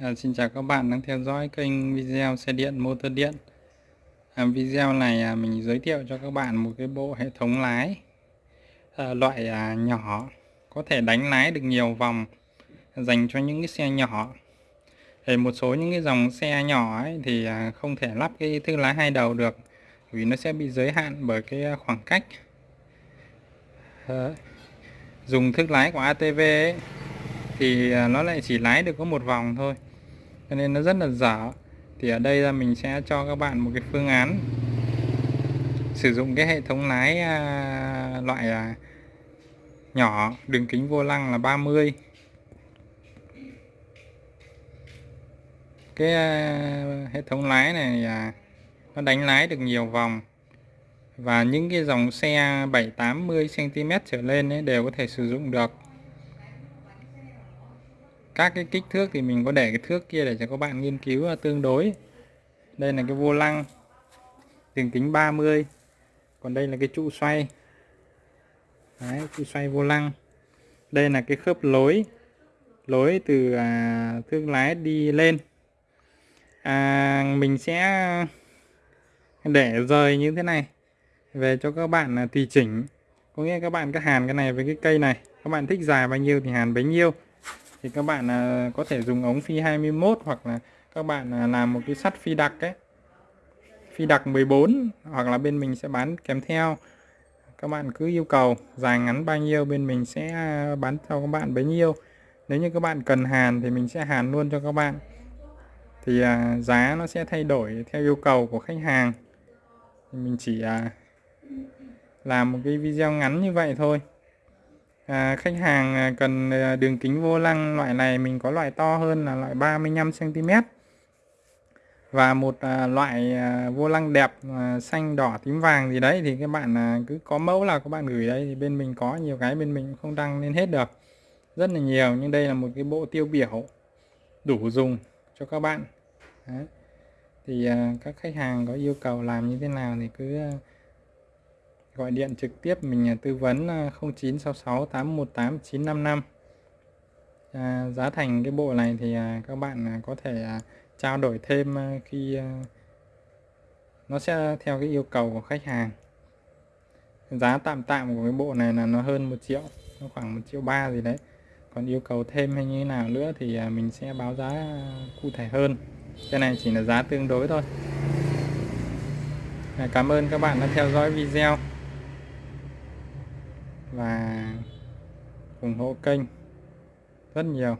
À, xin chào các bạn đang theo dõi kênh video xe điện motor điện. À, video này à, mình giới thiệu cho các bạn một cái bộ hệ thống lái à, loại à, nhỏ có thể đánh lái được nhiều vòng dành cho những cái xe nhỏ. Thì một số những cái dòng xe nhỏ ấy thì à, không thể lắp cái thương lái hai đầu được vì nó sẽ bị giới hạn bởi cái à, khoảng cách. À, dùng thức lái của ATV ấy, thì à, nó lại chỉ lái được có một vòng thôi cho nên nó rất là dở. Thì ở đây là mình sẽ cho các bạn một cái phương án. Sử dụng cái hệ thống lái à, loại à, nhỏ đường kính vô lăng là 30 cái à, hệ thống lái này à, nó đánh lái được nhiều vòng. Và những cái dòng xe 7 80 cm trở lên ấy đều có thể sử dụng được các cái kích thước thì mình có để cái thước kia để cho các bạn nghiên cứu tương đối. Đây là cái vô lăng đường kính 30 còn đây là cái trụ xoay. Đấy, trụ xoay vô lăng. Đây là cái khớp lối lối từ à, thương lái đi lên. À, mình sẽ để rời như thế này về cho các bạn là tùy chỉnh. Có nghĩa các bạn cứ hàn cái này với cái cây này. Các bạn thích dài bao nhiêu thì hàn bấy nhiêu thì các bạn à, có thể dùng ống phi 21 hoặc là các bạn à, làm một cái sắt phi đặc ấy. Phi đặc 14 hoặc là bên mình sẽ bán kèm theo. Các bạn cứ yêu cầu dài ngắn bao nhiêu bên mình sẽ à, bán cho các bạn bấy nhiêu. Nếu như các bạn cần hàn thì mình sẽ hàn luôn cho các bạn. Thì giá nó sẽ thay đổi theo yêu cầu của khách hàng. Thì mình chỉ làm một cái video ngắn như vậy thôi à, khách hàng à, cần à, đường kính vô lăng loại này mình có loại to hơn là loại 35 cm và một à, loại à, vô lăng đẹp à, xanh đỏ tím vàng gì đấy thì các bạn à, cứ có mẫu là các bạn gửi đây thì bên mình có nhiều cái bên mình không đăng lên hết được. Rất là nhiều nhưng đây là một cái bộ tiêu biểu đủ dùng cho các bạn. Đấy. thì à, các khách hàng có yêu cầu làm như thế nào thì cứ à, gọi điện trực tiếp mình à, tư vấn 0966 818 955 à, giá thành cái bộ này thì à, các bạn à, có thể à, trao đổi thêm à, khi à, nó sẽ theo cái yêu cầu của khách hàng. Giá tạm tạm của cái bộ này là nó hơn một triệu nó khoảng một triệu ba gì đấy. Còn yêu cầu thêm hay như thế nào nữa thì à, mình sẽ báo giá cụ thể hơn. Cái này chỉ là giá tương đối thôi. À, cảm ơn các bạn đã theo dõi video và ủng hộ kênh rất nhiều.